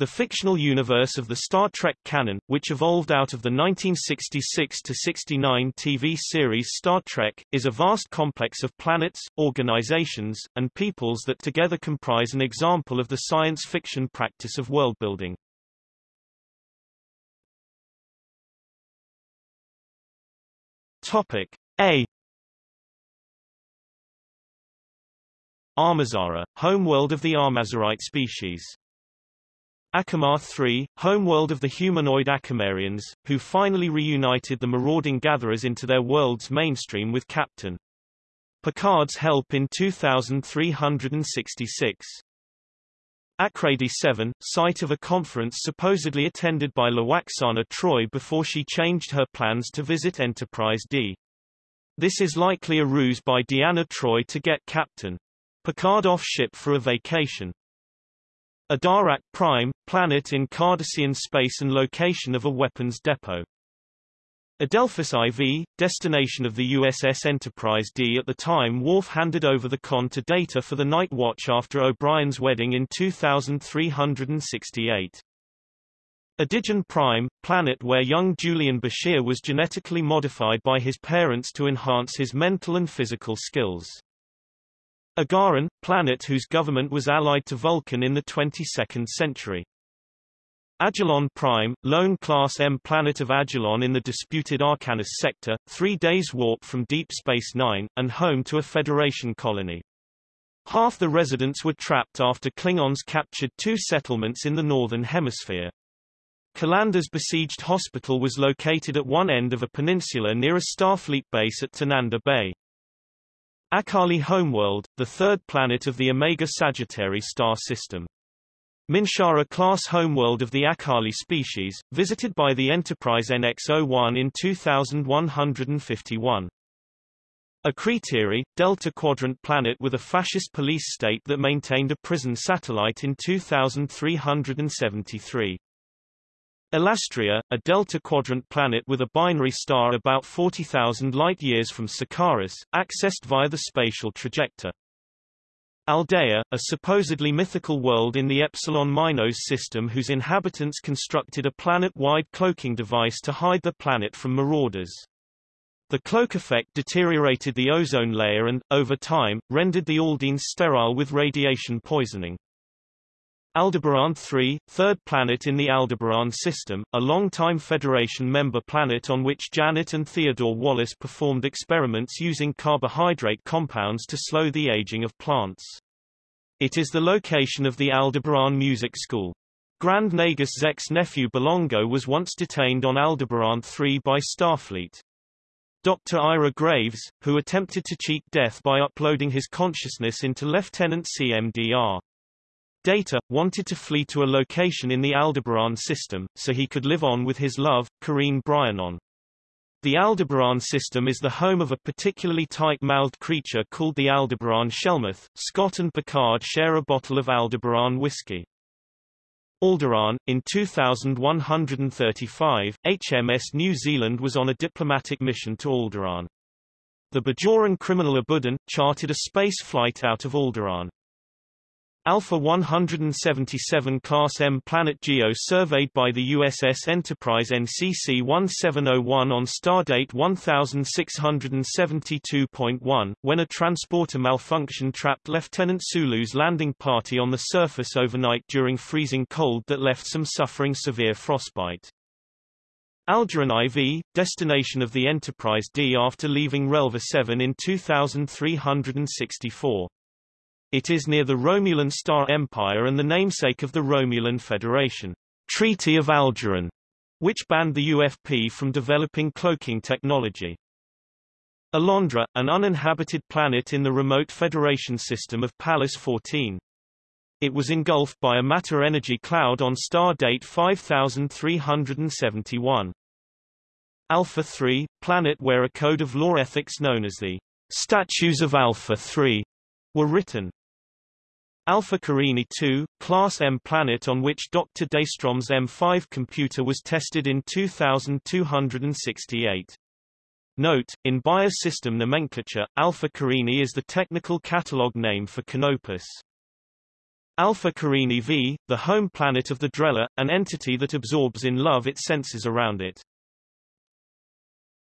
The fictional universe of the Star Trek canon, which evolved out of the 1966-69 TV series Star Trek, is a vast complex of planets, organizations, and peoples that together comprise an example of the science fiction practice of worldbuilding. Topic A Armazara, homeworld of the Armazarite species. Acamar 3, homeworld of the humanoid Acamarians, who finally reunited the marauding gatherers into their world's mainstream with Captain Picard's help in 2366. Akradi 7, site of a conference supposedly attended by Lwaxana Troi before she changed her plans to visit Enterprise D. This is likely a ruse by Deanna Troi to get Captain Picard off ship for a vacation. Adarak Prime, planet in Cardassian space and location of a weapons depot. Adelphus IV, destination of the USS Enterprise D at the time Worf handed over the con to Data for the Night Watch after O'Brien's wedding in 2368. Adigeon Prime, planet where young Julian Bashir was genetically modified by his parents to enhance his mental and physical skills. Agaran, planet whose government was allied to Vulcan in the 22nd century. Ajilon Prime, lone Class M planet of Ajilon in the disputed Archanis sector, three days warp from Deep Space Nine, and home to a Federation colony. Half the residents were trapped after Klingons captured two settlements in the Northern Hemisphere. Kalandra's besieged hospital was located at one end of a peninsula near a Starfleet base at Tanandra Bay. Akaali Homeworld, the third planet of the Omega Sagittarii star system. Minshara-class homeworld of the Akaali species, visited by the Enterprise NX-01 in 2151. A Akritiri, Delta Quadrant planet with a fascist police state that maintained a prison satellite in 2373. Elastria, a delta quadrant planet with a binary star about 40,000 light-years from Sikaris, accessed via the spatial trajector. Aldea, a supposedly mythical world in the Epsilon Minos system whose inhabitants constructed a planet-wide cloaking device to hide the planet from marauders. The cloak effect deteriorated the ozone layer and, over time, rendered the Aldeans sterile with radiation poisoning. Aldebaran 3, third planet in the Aldebaran system, a long-time Federation member planet on which Janet and Theodore Wallace performed experiments using carbohydrate compounds to slow the aging of plants. It is the location of the Aldebaran Music School. Grand Nagus Zek's nephew Belongo was once detained on Aldebaran 3 by Starfleet. Dr. Ira Graves, who attempted to cheat death by uploading his consciousness into Lieutenant CMDR. Data, wanted to flee to a location in the Aldebaran system, so he could live on with his love, Karine Bryanon. The Aldebaran system is the home of a particularly tight-mouthed creature called the Aldebaran Shelmuth. Scott and Picard share a bottle of Aldebaran whiskey. Alderaan, in 2135, HMS New Zealand was on a diplomatic mission to Alderaan. The Bajoran criminal Abudan, charted a space flight out of Alderaan. Alpha 177 Class M Planet Geo surveyed by the USS Enterprise NCC 1701 on stardate 1672.1, when a transporter malfunction trapped Lieutenant Sulu's landing party on the surface overnight during freezing cold that left some suffering severe frostbite. Algeron IV, destination of the Enterprise D after leaving Relva 7 in 2364. It is near the Romulan Star Empire and the namesake of the Romulan Federation, Treaty of Algeron, which banned the UFP from developing cloaking technology. Alondra, an uninhabited planet in the remote Federation system of Pallas 14. It was engulfed by a matter-energy cloud on star date 5371. Alpha 3, planet where a code of law ethics known as the Statutes of Alpha 3 were written. Alpha Carinae 2, Class M planet on which Dr. Daystrom's M5 computer was tested in 2268. Note, in Bayer system nomenclature, Alpha Carinae is the technical catalog name for Canopus. Alpha Carinae V, the home planet of the Drella, an entity that absorbs in love its senses around it.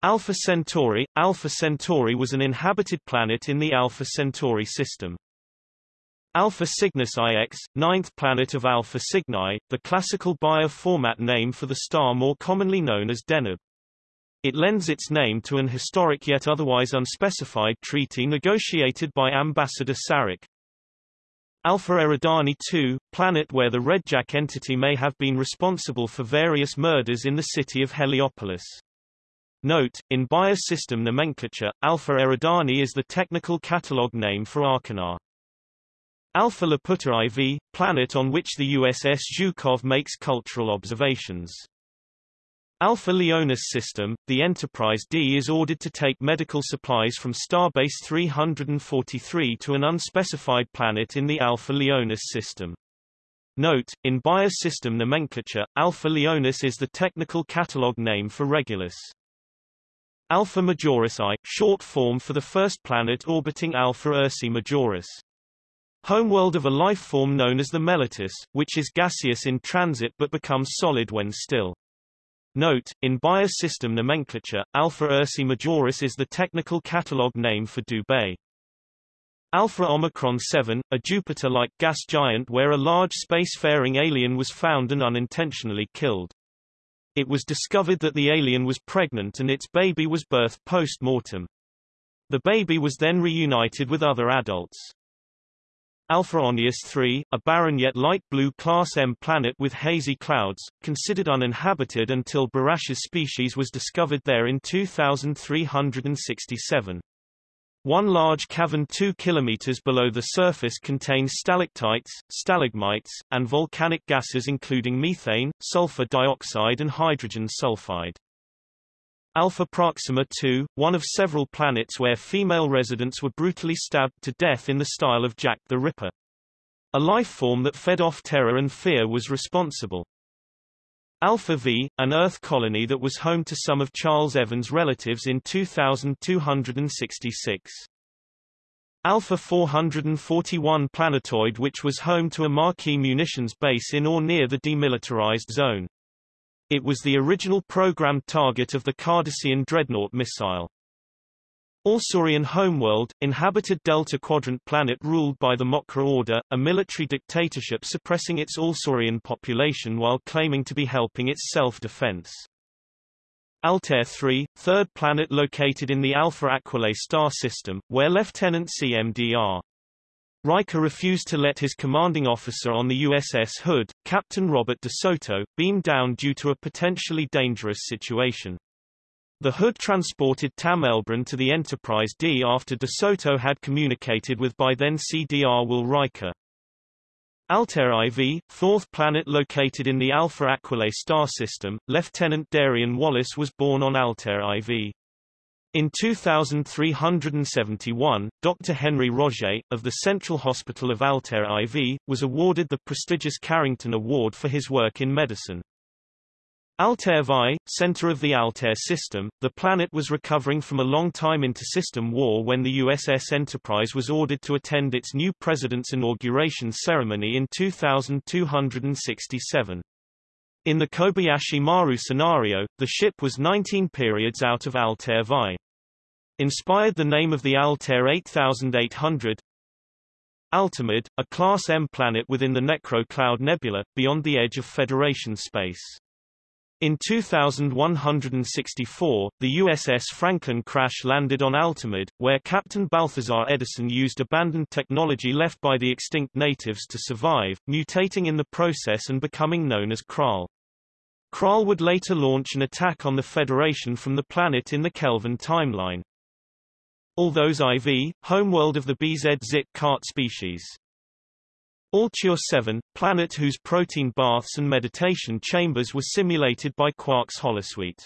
Alpha Centauri Alpha Centauri was an inhabited planet in the Alpha Centauri system. Alpha Cygnus IX, ninth planet of Alpha Cygni, the classical Bayer format name for the star more commonly known as Deneb. It lends its name to an historic yet otherwise unspecified treaty negotiated by Ambassador Sarek. Alpha Eridani II, planet where the Redjack entity may have been responsible for various murders in the city of Heliopolis. Note, in Bayer system nomenclature, Alpha Eridani is the technical catalog name for Achernar. Alpha Laputa IV, planet on which the USS Zhukov makes cultural observations. Alpha Leonis system, the Enterprise D is ordered to take medical supplies from Starbase 343 to an unspecified planet in the Alpha Leonis system. Note, in Bayer system nomenclature, Alpha Leonis is the technical catalog name for Regulus. Alpha Majoris I, short form for the first planet orbiting Alpha Ursae Majoris. Homeworld of a life form known as the Mellitus, which is gaseous in transit but becomes solid when still. Note, in Bayer system nomenclature, Alpha Ursae Majoris is the technical catalog name for Dubhe. Alpha Omicron 7, a Jupiter-like gas giant where a large spacefaring alien was found and unintentionally killed. It was discovered that the alien was pregnant and its baby was birthed post-mortem. The baby was then reunited with other adults. Alpha Onias III, a barren yet light blue Class M planet with hazy clouds, considered uninhabited until Barash's species was discovered there in 2367. One large cavern 2 km below the surface contains stalactites, stalagmites, and volcanic gases including methane, sulfur dioxide and hydrogen sulfide. Alpha Proxima II, one of several planets where female residents were brutally stabbed to death in the style of Jack the Ripper. A life form that fed off terror and fear was responsible. Alpha V, an Earth colony that was home to some of Charles Evans' relatives in 2266. Alpha 441 planetoid which was home to a Maquis munitions base in or near the demilitarized zone. It was the original programmed target of the Cardassian Dreadnought missile. Alsaurian homeworld, inhabited Delta Quadrant planet ruled by the Mokra Order, a military dictatorship suppressing its Alsaurian population while claiming to be helping its self-defense. Altair 3, third planet located in the Alpha Aquilae star system, where Lieutenant CMDR Riker refused to let his commanding officer on the USS Hood, Captain Robert DeSoto, beam down due to a potentially dangerous situation. The Hood transported Tam Elbrun to the Enterprise D after DeSoto had communicated with by then CDR Will Riker. Altair IV, fourth planet located in the Alpha Aquilae star system, Lieutenant Darian Wallace was born on Altair IV. In 2371, Dr. Henry Roger, of the Central Hospital of Altair IV, was awarded the prestigious Carrington Award for his work in medicine. Altair Vi, center of the Altair system, the planet was recovering from a long-time inter-system war when the USS Enterprise was ordered to attend its new president's inauguration ceremony in 2267. In the Kobayashi Maru scenario, the ship was 19 periods out of Altair Vi. Inspired the name of the Altair 8800 Altamid, a Class M planet within the Necro Cloud Nebula, beyond the edge of Federation space. In 2164, the USS Franklin crash-landed on Altamid, where Captain Balthazar Edison used abandoned technology left by the extinct natives to survive, mutating in the process and becoming known as Krall. Krall would later launch an attack on the Federation from the planet in the Kelvin timeline. Although IV, homeworld of the BZ-Zik cart species. Altior 7, planet whose protein baths and meditation chambers were simulated by Quark's holosuite.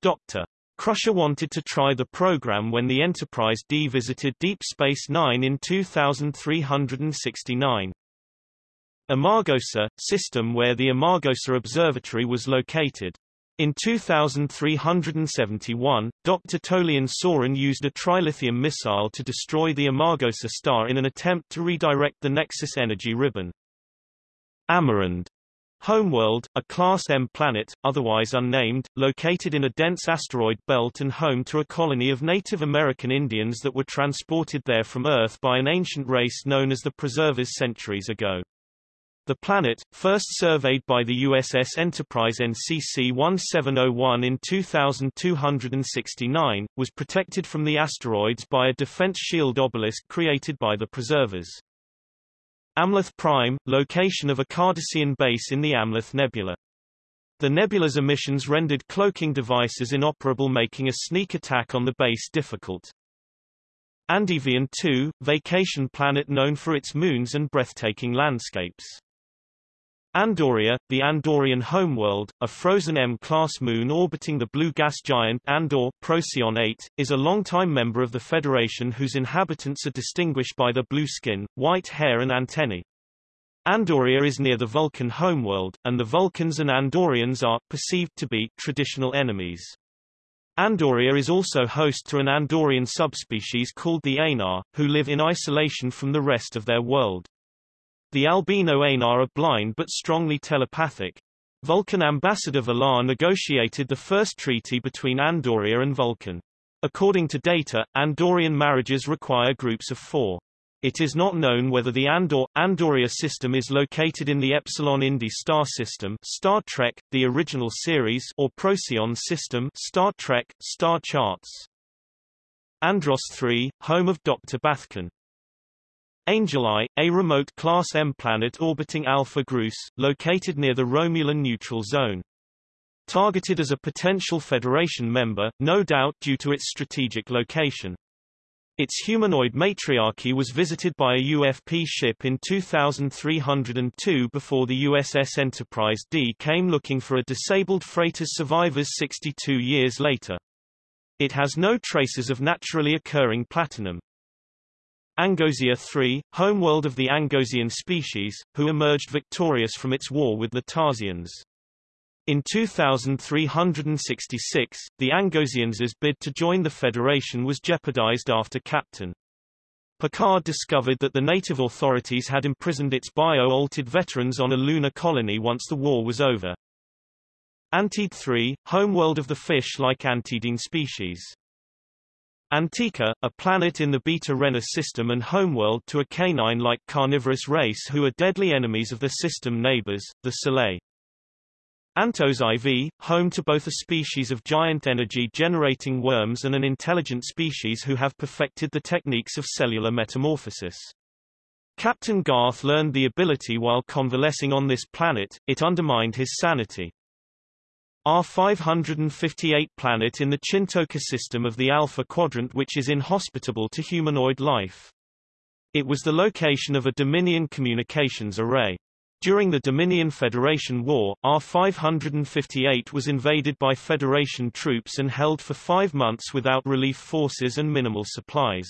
Dr. Crusher wanted to try the program when the Enterprise D visited Deep Space Nine in 2369. Amargosa, system where the Amargosa Observatory was located. In 2371, Dr. Tolian Soren used a trilithium missile to destroy the Amargosa star in an attempt to redirect the Nexus energy ribbon. Amerind Homeworld, a Class M planet, otherwise unnamed, located in a dense asteroid belt and home to a colony of Native American Indians that were transported there from Earth by an ancient race known as the Preservers centuries ago. The planet, first surveyed by the USS Enterprise NCC 1701 in 2269, was protected from the asteroids by a defense shield obelisk created by the preservers. Amleth Prime, location of a Cardassian base in the Amleth Nebula. The nebula's emissions rendered cloaking devices inoperable making a sneak attack on the base difficult. Andevian 2, vacation planet known for its moons and breathtaking landscapes. Andoria, the Andorian homeworld, a frozen M-class moon orbiting the blue gas giant Andor Procyon 8, is a longtime member of the Federation whose inhabitants are distinguished by their blue skin, white hair and antennae. Andoria is near the Vulcan homeworld, and the Vulcans and Andorians are, perceived to be, traditional enemies. Andoria is also host to an Andorian subspecies called the Aenar, who live in isolation from the rest of their world. The albino Aenar are blind but strongly telepathic. Vulcan ambassador Valar negotiated the first treaty between Andoria and Vulcan. According to data, Andorian marriages require groups of four. It is not known whether the Andor Andoria system is located in the Epsilon Indi star system Star Trek, the original series or Procyon system Star Trek, Star Charts. Andros 3, home of Dr. Bathkin. Angel I, a remote Class M planet orbiting Alpha Grus, located near the Romulan neutral zone. Targeted as a potential Federation member, no doubt due to its strategic location. Its humanoid matriarchy was visited by a UFP ship in 2302 before the USS Enterprise D came looking for a disabled freighter's survivors 62 years later. It has no traces of naturally occurring platinum. Angosia III, homeworld of the Angosian species, who emerged victorious from its war with the Tarsians. In 2366, the Angosians' bid to join the Federation was jeopardized after Captain Picard discovered that the native authorities had imprisoned its bio-altered veterans on a lunar colony once the war was over. Antede III, homeworld of the fish-like Antedine species. Antika, a planet in the Beta Renner system and homeworld to a canine-like carnivorous race who are deadly enemies of their system neighbors, the Selay. Antos IV, home to both a species of giant energy-generating worms and an intelligent species who have perfected the techniques of cellular metamorphosis. Captain Garth learned the ability while convalescing on this planet, it undermined his sanity. AR-558 planet in the Chintoka system of the Alpha Quadrant which is inhospitable to humanoid life. It was the location of a Dominion communications array. During the Dominion Federation War, AR-558 was invaded by Federation troops and held for five months without relief forces and minimal supplies.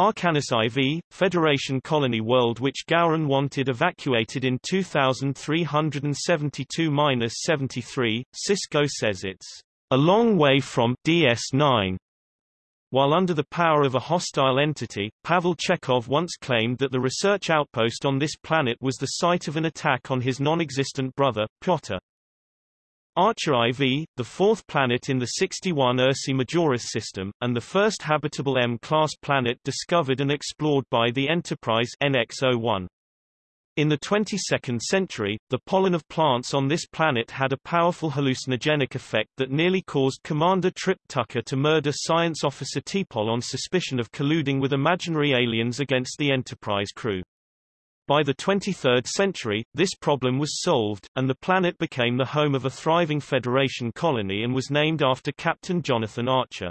Archanis IV, Federation Colony World which Gowron wanted evacuated in 2372-73, Sisko says it's a long way from DS9. While under the power of a hostile entity, Pavel Chekhov once claimed that the research outpost on this planet was the site of an attack on his non-existent brother, Pyotr. Archer IV, the fourth planet in the 61 Ursae Majoris system, and the first habitable M-class planet discovered and explored by the Enterprise NX-01. In the 22nd century, the pollen of plants on this planet had a powerful hallucinogenic effect that nearly caused Commander Trip Tucker to murder Science Officer T'Pol on suspicion of colluding with imaginary aliens against the Enterprise crew. By the 23rd century, this problem was solved, and the planet became the home of a thriving Federation colony and was named after Captain Jonathan Archer.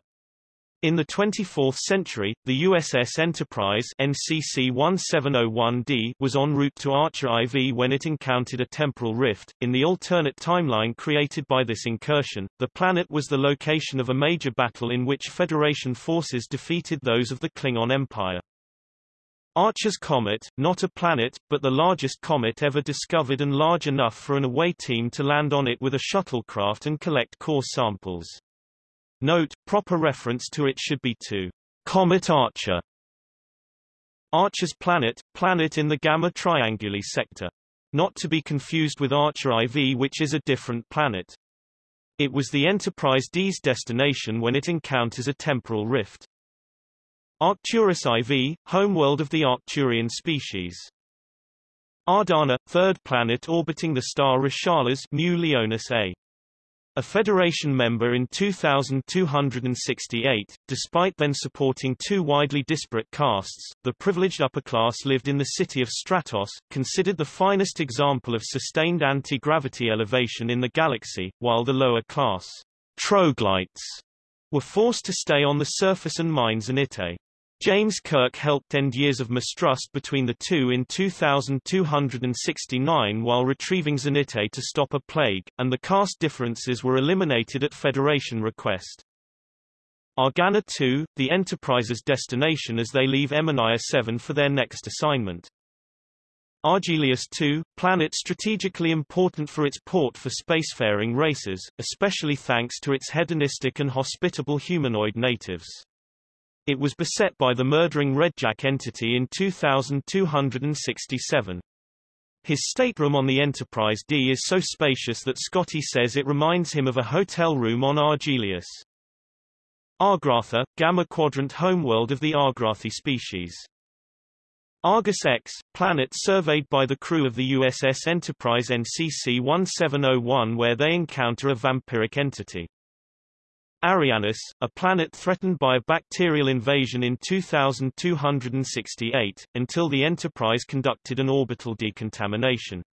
In the 24th century, the USS Enterprise NCC 1701D was en route to Archer IV when it encountered a temporal rift. In the alternate timeline created by this incursion, the planet was the location of a major battle in which Federation forces defeated those of the Klingon Empire. Archer's Comet, not a planet, but the largest comet ever discovered and large enough for an away team to land on it with a shuttlecraft and collect core samples. Note, proper reference to it should be to Comet Archer. Archer's planet, planet in the Gamma Trianguli sector. Not to be confused with Archer IV which is a different planet. It was the Enterprise D's destination when it encounters a temporal rift. Arcturus IV, homeworld of the Arcturian species. Ardana, third planet orbiting the star Rishalas Mu Leonis A. A Federation member in 2268, despite then supporting two widely disparate castes, the privileged upper class lived in the city of Stratos, considered the finest example of sustained anti-gravity elevation in the galaxy, while the lower class, troglodytes, were forced to stay on the surface and mines in Ite. James Kirk helped end years of mistrust between the two in 2269 while retrieving Zenithé to stop a plague, and the caste differences were eliminated at Federation request. Argana 2, the Enterprise's destination as they leave Emania 7 for their next assignment. Argelius 2, planet strategically important for its port for spacefaring races, especially thanks to its hedonistic and hospitable humanoid natives. It was beset by the murdering Redjack entity in 2267. His stateroom on the Enterprise D is so spacious that Scotty says it reminds him of a hotel room on Argelius. Argratha, Gamma Quadrant homeworld of the Argrathi species. Argus X, planet surveyed by the crew of the USS Enterprise NCC-1701 where they encounter a vampiric entity. Arianus, a planet threatened by a bacterial invasion in 2268, until the Enterprise conducted an orbital decontamination.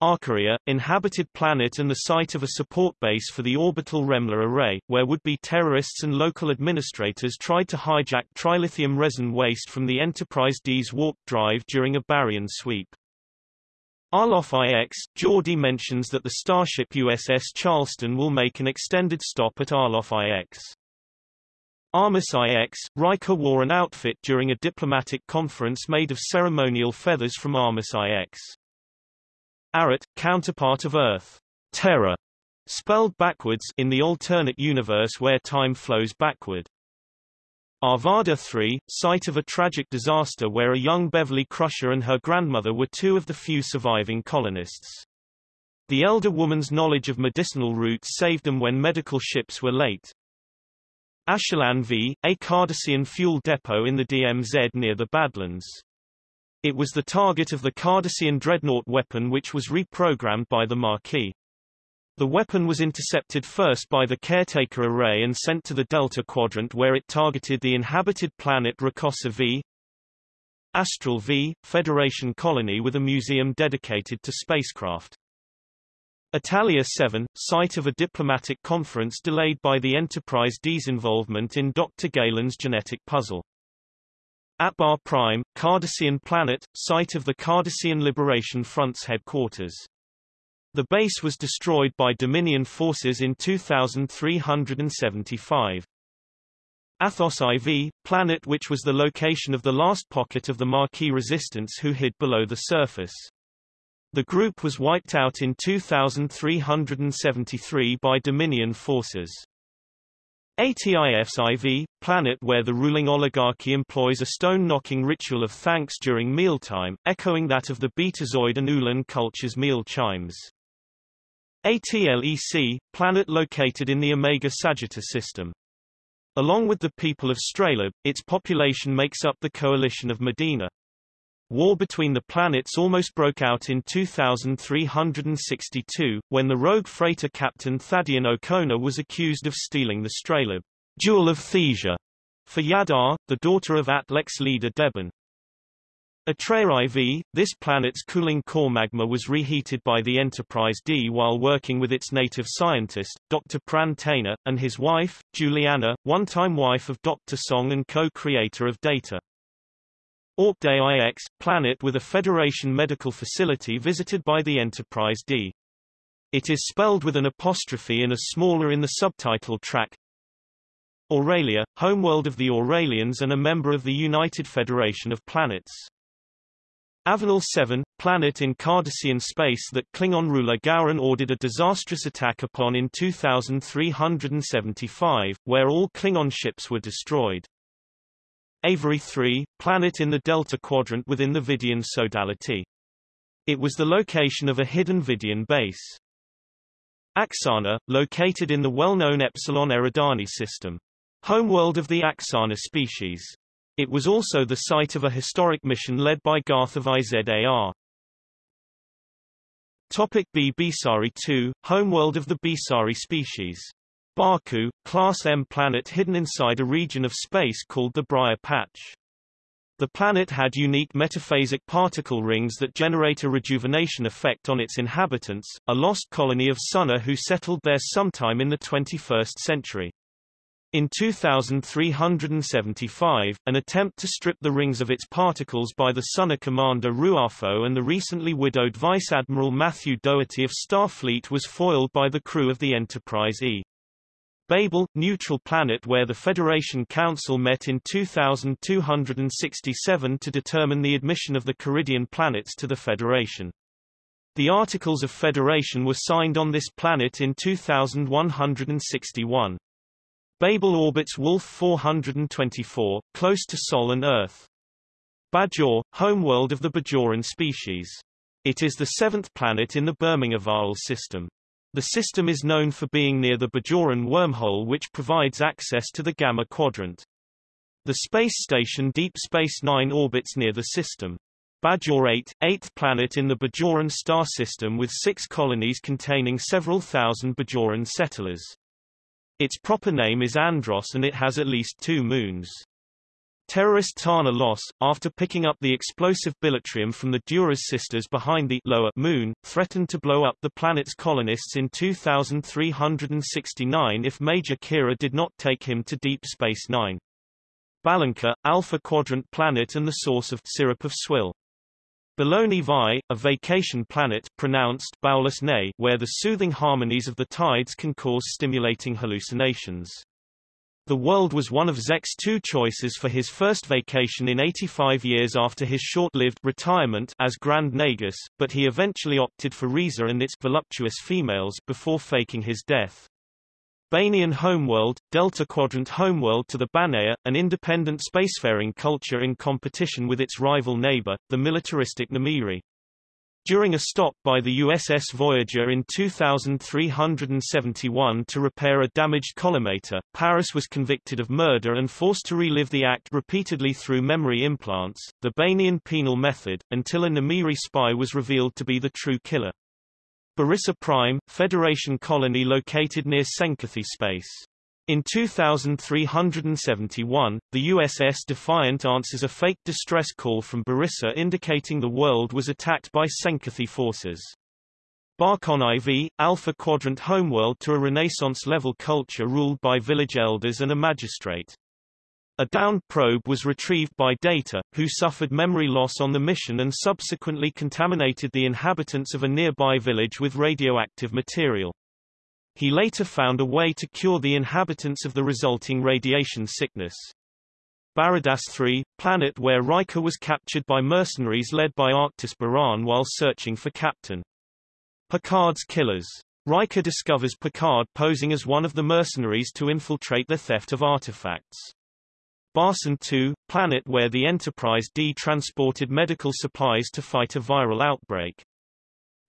Arkaria, inhabited planet and the site of a support base for the orbital Remmler array, where would-be terrorists and local administrators tried to hijack trilithium resin waste from the Enterprise D's warp drive during a baryon sweep. Arloff IX, Geordi mentions that the starship USS Charleston will make an extended stop at Arloff IX. Armus IX, Riker wore an outfit during a diplomatic conference made of ceremonial feathers from Armus IX. Arat, counterpart of Earth. Terror, spelled backwards in the alternate universe where time flows backward. Arvada 3, site of a tragic disaster where a young Beverly Crusher and her grandmother were two of the few surviving colonists. The elder woman's knowledge of medicinal roots saved them when medical ships were late. Ashalan V, a Cardassian fuel depot in the DMZ near the Badlands. It was the target of the Cardassian dreadnought weapon which was reprogrammed by the Maquis. The weapon was intercepted first by the Caretaker Array and sent to the Delta Quadrant where it targeted the inhabited planet Rakosa V. Astral V, Federation colony with a museum dedicated to spacecraft. Italia 7, site of a diplomatic conference delayed by the Enterprise D's involvement in Dr. Galen's genetic puzzle. Atbar Prime, Cardassian planet, site of the Cardassian Liberation Front's headquarters. The base was destroyed by Dominion forces in 2375. Athos IV, planet which was the location of the last pocket of the Maquis resistance who hid below the surface. The group was wiped out in 2373 by Dominion forces. ATIF's IV, planet where the ruling oligarchy employs a stone-knocking ritual of thanks during mealtime, echoing that of the Betazoid and Ulan culture's meal chimes. ATLEC, planet located in the Omega Sagittarius system. Along with the people of Straleb, its population makes up the coalition of Medina. War between the planets almost broke out in 2362, when the rogue freighter captain Thaddeus Okona was accused of stealing the Straleb Jewel of Thesia for Yadar, the daughter of Atlec leader Deben. Atrea IV, this planet's cooling core magma was reheated by the Enterprise D while working with its native scientist, Dr. Pran Tainer, and his wife, Juliana, one-time wife of Dr. Soong and co-creator of Data. Orkday IX, planet with a Federation medical facility visited by the Enterprise D. It is spelled with an apostrophe and a smaller in the subtitle track. Auralia, homeworld of the Auralians and a member of the United Federation of Planets. Avenel 7, planet in Cardassian space that Klingon ruler Gowron ordered a disastrous attack upon in 2375, where all Klingon ships were destroyed. Avery 3, planet in the Delta Quadrant within the Vidian Sodality. It was the location of a hidden Vidian base. Axana, located in the well-known Epsilon Eridani system. Homeworld of the Axana species. It was also the site of a historic mission led by Garth of IZAR. Topic B Bisari 2, homeworld of the Bisari species. Baku, Class M planet hidden inside a region of space called the Briar Patch. The planet had unique metaphasic particle rings that generate a rejuvenation effect on its inhabitants, a lost colony of Son'a who settled there sometime in the 21st century. In 2375, an attempt to strip the rings of its particles by the Son'a commander Ruafo and the recently widowed Vice Admiral Matthew Dougherty of Starfleet was foiled by the crew of the Enterprise E. Babel, neutral planet where the Federation Council met in 2267 to determine the admission of the Coridan planets to the Federation. The Articles of Federation were signed on this planet in 2161. Babel orbits Wolf 424, close to Sol and Earth. Bajor, homeworld of the Bajoran species. It is the seventh planet in the Birmingham system. The system is known for being near the Bajoran wormhole which provides access to the Gamma Quadrant. The space station Deep Space Nine orbits near the system. Bajor 8, eighth planet in the Bajoran star system with six colonies containing several thousand Bajoran settlers. Its proper name is Andros and it has at least two moons. Terrorist Tana Los, after picking up the explosive bilitrium from the Duras sisters behind the lower moon, threatened to blow up the planet's colonists in 2369 if Major Kira did not take him to Deep Space Nine. Balanka, Alpha Quadrant planet and the source of syrup of swill. Bologna Vi, a vacation planet pronounced ne, where the soothing harmonies of the tides can cause stimulating hallucinations. The world was one of Zek's two choices for his first vacation in 85 years after his short-lived retirement as Grand Nagus, but he eventually opted for Risa and its voluptuous females before faking his death. Banian homeworld, Delta Quadrant homeworld to the Banaya, an independent spacefaring culture in competition with its rival neighbor, the militaristic Numiri. During a stop by the USS Voyager in 2371 to repair a damaged collimator, Paris was convicted of murder and forced to relive the act repeatedly through memory implants, the Banian penal method, until a Numiri spy was revealed to be the true killer. Barissa Prime, Federation colony located near Senkathi space. In 2371, the USS Defiant answers a fake distress call from Barissa indicating the world was attacked by Senkathi forces. Barkon IV, Alpha Quadrant homeworld to a Renaissance-level culture ruled by village elders and a magistrate. A downed probe was retrieved by Data, who suffered memory loss on the mission and subsequently contaminated the inhabitants of a nearby village with radioactive material. He later found a way to cure the inhabitants of the resulting radiation sickness. Baradas 3, planet where Riker was captured by mercenaries led by Arctis Baran while searching for Captain Picard's killers. Riker discovers Picard posing as one of the mercenaries to infiltrate the theft of artifacts. Barson 2, planet where the Enterprise D transported medical supplies to fight a viral outbreak.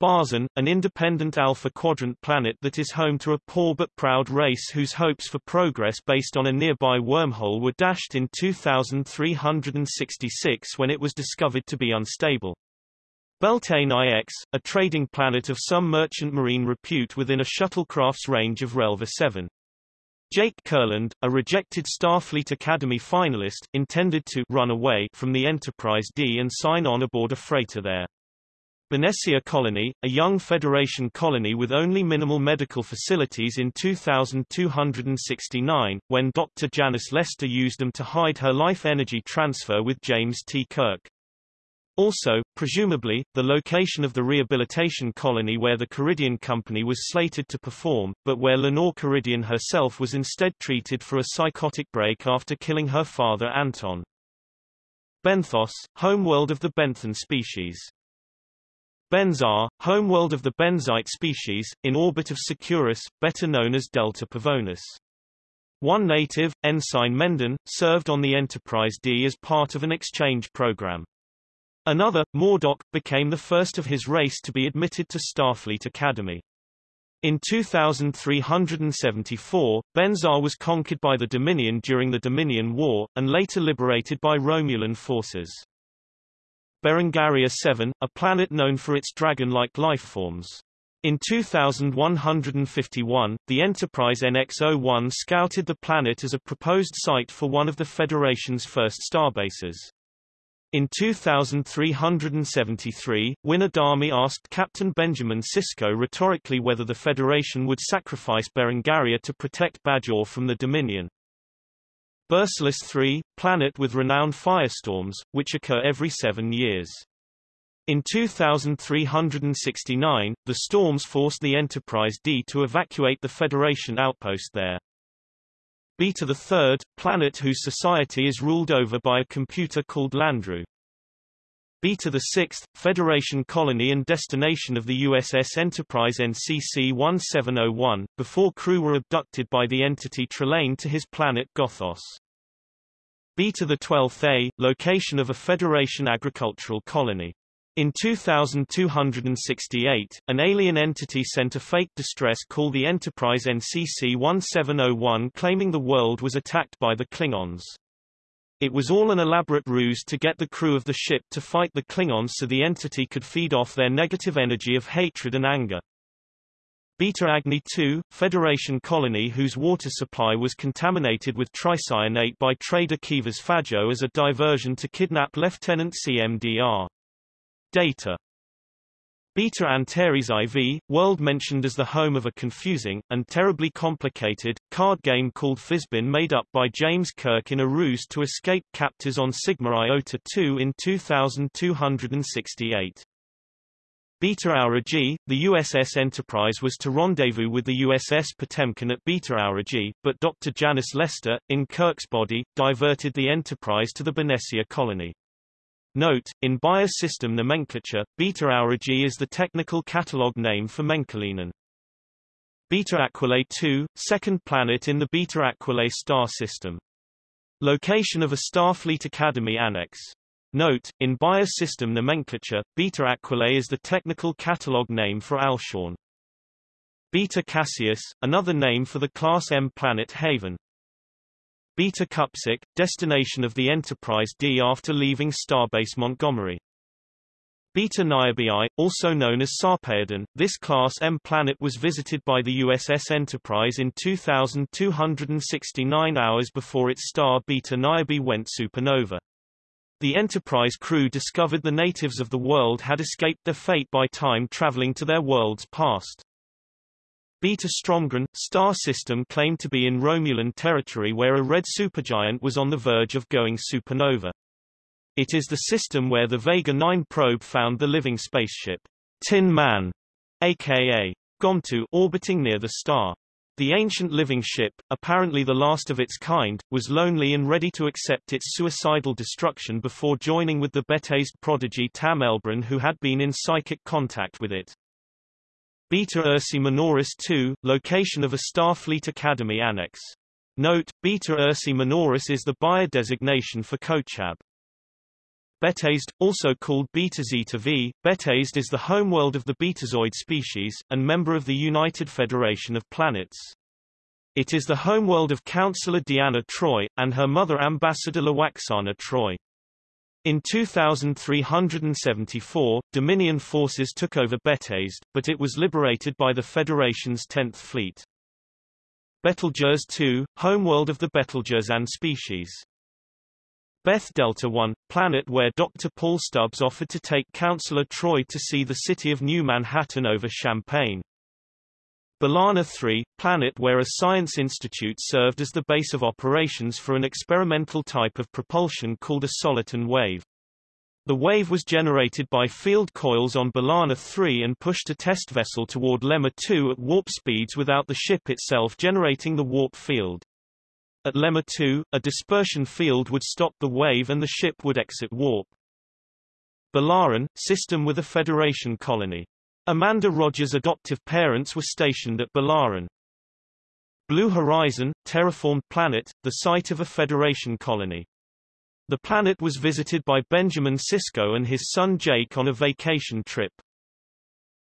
Barzan, an independent Alpha Quadrant planet that is home to a poor but proud race whose hopes for progress based on a nearby wormhole were dashed in 2366 when it was discovered to be unstable. Beltane IX, a trading planet of some merchant marine repute within a shuttlecraft's range of Relva 7. Jake Kurland, a rejected Starfleet Academy finalist, intended to run away from the Enterprise D and sign on aboard a freighter there. Benessia Colony, a young Federation colony with only minimal medical facilities in 2269, when Dr. Janice Lester used them to hide her life energy transfer with James T. Kirk. Also, presumably, the location of the rehabilitation colony where the Karidian Company was slated to perform, but where Lenore Karidian herself was instead treated for a psychotic break after killing her father Anton. Benthos, homeworld of the benthon species. Benzar, homeworld of the benzite species, in orbit of Securus, better known as Delta Pavonis. One native, Ensign Mendon, served on the Enterprise D as part of an exchange program. Another, Mordock, became the first of his race to be admitted to Starfleet Academy. In 2374, Benzar was conquered by the Dominion during the Dominion War, and later liberated by Romulan forces. Berengaria 7, a planet known for its dragon-like lifeforms. In 2151, the Enterprise NX-01 scouted the planet as a proposed site for one of the Federation's first starbases. In 2373, Winn Adami asked Captain Benjamin Sisko rhetorically whether the Federation would sacrifice Berengaria to protect Bajor from the Dominion. Bersalis 3, planet with renowned firestorms, which occur every seven years. In 2369, the storms forced the Enterprise D to evacuate the Federation outpost there. Beta the Third, planet whose society is ruled over by a computer called Landru. Beta the Sixth, Federation colony and destination of the USS Enterprise NCC-1701, before crew were abducted by the entity Trelane to his planet Gothos. Beta the Twelfth A, location of a Federation agricultural colony. In 2268, an alien entity sent a fake distress call the Enterprise NCC-1701 claiming the world was attacked by the Klingons. It was all an elaborate ruse to get the crew of the ship to fight the Klingons so the entity could feed off their negative energy of hatred and anger. Beta Agni II, Federation colony whose water supply was contaminated with tricyanate by trader Kivas Fajo as a diversion to kidnap Lieutenant CMDR. Data Beta Antares IV, world mentioned as the home of a confusing, and terribly complicated, card game called Fizbin made up by James Kirk in a ruse to escape captors on Sigma Iota 2 in 2268. Beta Aurigae, the USS Enterprise was to rendezvous with the USS Potemkin at Beta Aurigae, but Dr. Janice Lester, in Kirk's body, diverted the Enterprise to the Benicia colony. Note, in Bayer system nomenclature, Beta Aurigae is the technical catalog name for Menkalinen. Beta Aquilae 2, second planet in the Beta Aquilae star system. Location of a Starfleet Academy annex. Note, in Bayer system nomenclature, Beta Aquilae is the technical catalog name for Alshorn. Beta Cassius, another name for the Class M planet Haven. Beta Cupsic, destination of the Enterprise D after leaving Starbase Montgomery. Beta Niobe also known as Sarpedon, this Class M planet was visited by the USS Enterprise in 2,269 hours before its star Beta Niobe went supernova. The Enterprise crew discovered the natives of the world had escaped their fate by time traveling to their world's past. Beta Stromgren, star system claimed to be in Romulan territory where a red supergiant was on the verge of going supernova. It is the system where the Vega 9 probe found the living spaceship, Tin Man, aka Gomtu, orbiting near the star. The ancient living ship, apparently the last of its kind, was lonely and ready to accept its suicidal destruction before joining with the Betazed prodigy Tam Elbrun who had been in psychic contact with it. Beta Ursae Minoris II, location of a Starfleet Academy annex. Note, Beta Ursae Minoris is the Bayer designation for Kochab. Betazed, also called Beta Zeta V, Betazed is the homeworld of the Betazoid species, and member of the United Federation of Planets. It is the homeworld of Counselor Deanna Troi, and her mother Ambassador Lwaxana Troi. In 2374, Dominion forces took over Betazed, but it was liberated by the Federation's 10th Fleet. Betelgeuse II, homeworld of the Betelgeuzan species. Beth Delta 1, planet where Dr. Paul Stubbs offered to take Counselor Troi to see the city of New Manhattan over Champaign. Bilana 3, planet where a science institute served as the base of operations for an experimental type of propulsion called a soliton wave. The wave was generated by field coils on Bilana 3 and pushed a test vessel toward Lemma 2 at warp speeds without the ship itself generating the warp field. At Lemma 2, a dispersion field would stop the wave and the ship would exit warp. Balaran, system with a Federation colony. Amanda Rogers' adoptive parents were stationed at Balaran. Blue Horizon, terraformed planet, the site of a Federation colony. The planet was visited by Benjamin Sisko and his son Jake on a vacation trip.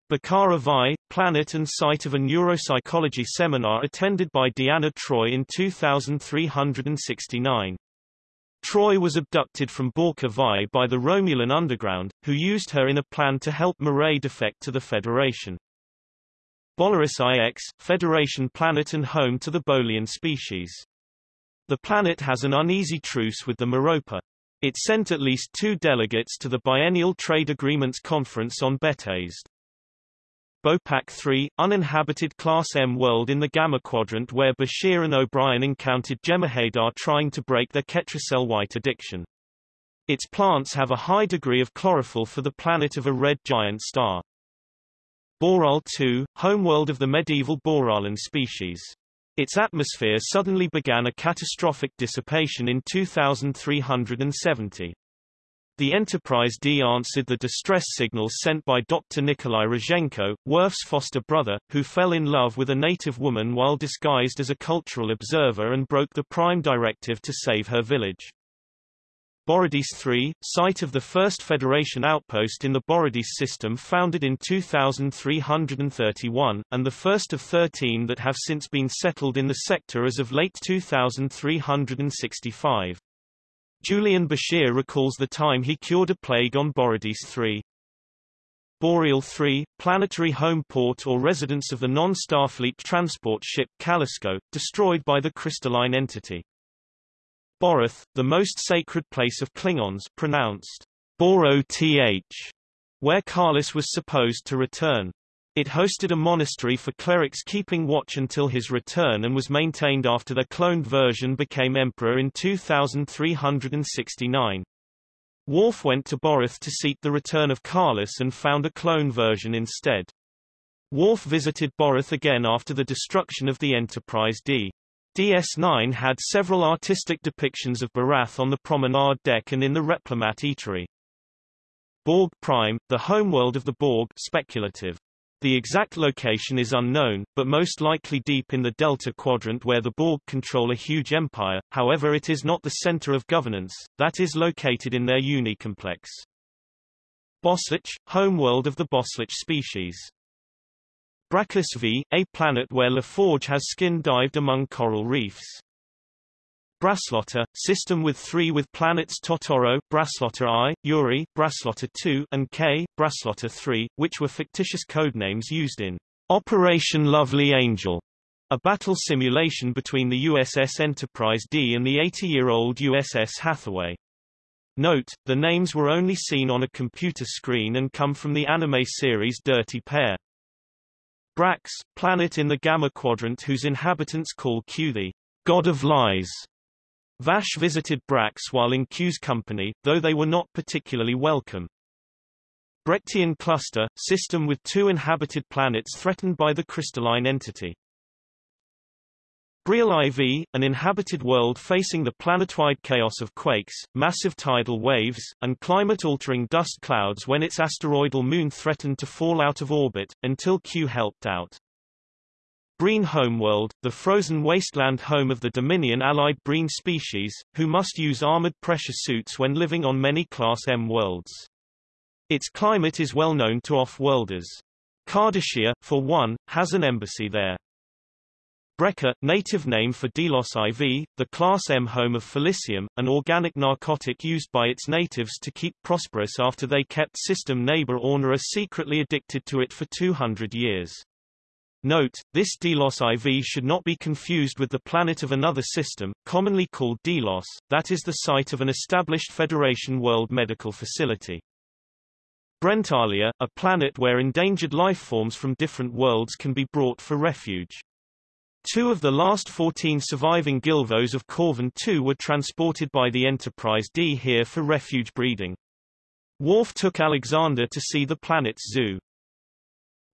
Bakara Vi, planet and site of a neuropsychology seminar attended by Deanna Troi in 2369. Troi was abducted from Borka Vi by the Romulan underground, who used her in a plan to help M'ret defect to the Federation. Bolarus IX, Federation planet and home to the Bolian species. The planet has an uneasy truce with the Moropa. It sent at least two delegates to the Biennial Trade Agreements Conference on Betazed. Bopak 3, uninhabited Class M world in the Gamma Quadrant where Bashir and O'Brien encountered Jem'Hadar trying to break their Ketracel white addiction. Its plants have a high degree of chlorophyll for the planet of a red giant star. Boraal 2, homeworld of the medieval Boraalan species. Its atmosphere suddenly began a catastrophic dissipation in 2370. The Enterprise D answered the distress signal sent by Dr. Nikolai Rozhenko, Worf's foster brother, who fell in love with a native woman while disguised as a cultural observer and broke the Prime Directive to save her village. Borodis 3, site of the first Federation outpost in the Borodis system founded in 2331, and the first of 13 that have since been settled in the sector as of late 2365. Julian Bashir recalls the time he cured a plague on Borodis 3. Boreal 3, planetary home port or residence of the non-Starfleet transport ship Callisto, destroyed by the crystalline entity. Boroth, the most sacred place of Klingons pronounced Boroth, where Kahless was supposed to return. It hosted a monastery for clerics keeping watch until his return and was maintained after their cloned version became emperor in 2369. Worf went to Boreth to seek the return of Kahless and found a clone version instead. Worf visited Boreth again after the destruction of the Enterprise D. DS9 had several artistic depictions of Boreth on the promenade deck and in the Replimat eatery. Borg Prime, the homeworld of the Borg speculative. The exact location is unknown, but most likely deep in the Delta Quadrant where the Borg control a huge empire, however it is not the center of governance, that is located in their unicomplex. Boslic, homeworld of the Boslic species. Bracas V, a planet where LaForge has skin dived among coral reefs. Braslota, system with three with planets Totoro, Braslota I, Uri, Braslota II, and K, Braslota III, which were fictitious codenames used in Operation Lovely Angel, a battle simulation between the USS Enterprise D and the 80-year-old USS Hathaway. Note, the names were only seen on a computer screen and come from the anime series Dirty Pair. Brax, planet in the Gamma Quadrant whose inhabitants call Q the God of Lies. Vash visited Brax while in Q's company, though they were not particularly welcome. Brechtian cluster, system with two inhabited planets threatened by the crystalline entity. Bre'el IV, an inhabited world facing the planetoid chaos of quakes, massive tidal waves, and climate-altering dust clouds when its asteroidal moon threatened to fall out of orbit, until Q helped out. Breen homeworld, the frozen wasteland home of the Dominion allied Breen species, who must use armored pressure suits when living on many Class M worlds. Its climate is well known to off-worlders. Cardassia, for one, has an embassy there. Brekka, native name for Delos IV, the Class M home of Felicium, an organic narcotic used by its natives to keep prosperous after they kept system neighbor Ornara secretly addicted to it for 200 years. Note, this Delos IV should not be confused with the planet of another system, commonly called Delos, that is the site of an established Federation World Medical Facility. Brentalia, a planet where endangered life forms from different worlds can be brought for refuge. Two of the last 14 surviving Gilvos of Corvan II were transported by the Enterprise D here for refuge breeding. Worf took Alexander to see the planet's zoo.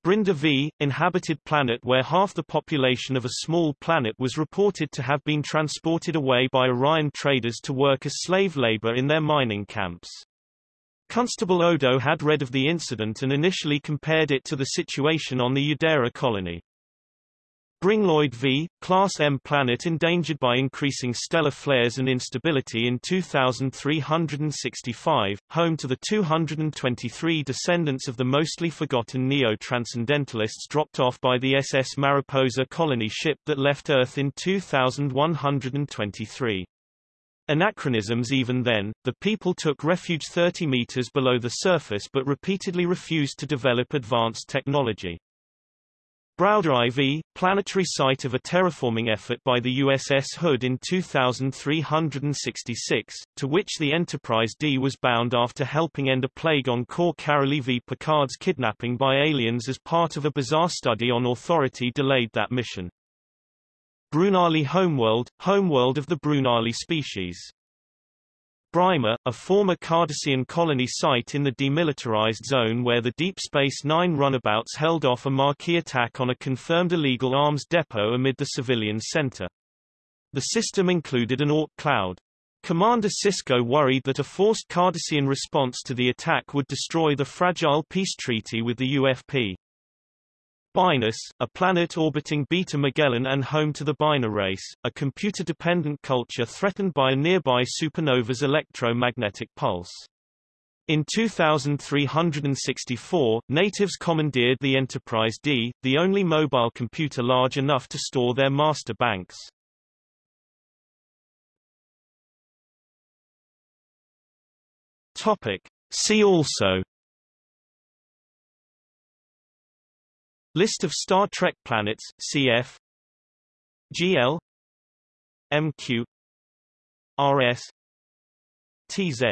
Brinda V, inhabited planet where half the population of a small planet was reported to have been transported away by Orion traders to work as slave labor in their mining camps. Constable Odo had read of the incident and initially compared it to the situation on the Udera colony. Bringloid V, Class M planet endangered by increasing stellar flares and instability in 2365, home to the 223 descendants of the mostly forgotten neo-transcendentalists dropped off by the SS Mariposa colony ship that left Earth in 2123. Anachronisms even then, the people took refuge 30 meters below the surface but repeatedly refused to develop advanced technology. Browder IV, planetary site of a terraforming effort by the USS Hood in 2366, to which the Enterprise D was bound after helping end a plague on Cor Caroli V. Picard's kidnapping by aliens as part of a bizarre study on authority delayed that mission. Brunali Homeworld, homeworld of the Brunali species. Bryma, a former Cardassian colony site in the demilitarized zone where the Deep Space Nine runabouts held off a Maquis attack on a confirmed illegal arms depot amid the civilian center. The system included an Oort cloud. Commander Sisko worried that a forced Cardassian response to the attack would destroy the fragile peace treaty with the UFP. Bynaus, a planet orbiting Beta Magellan and home to the Bynar race, a computer-dependent culture threatened by a nearby supernova's electromagnetic pulse. In 2364, natives commandeered the Enterprise D, the only mobile computer large enough to store their master banks. Topic. See also List of Star Trek planets, cf. GL MQ RS TZ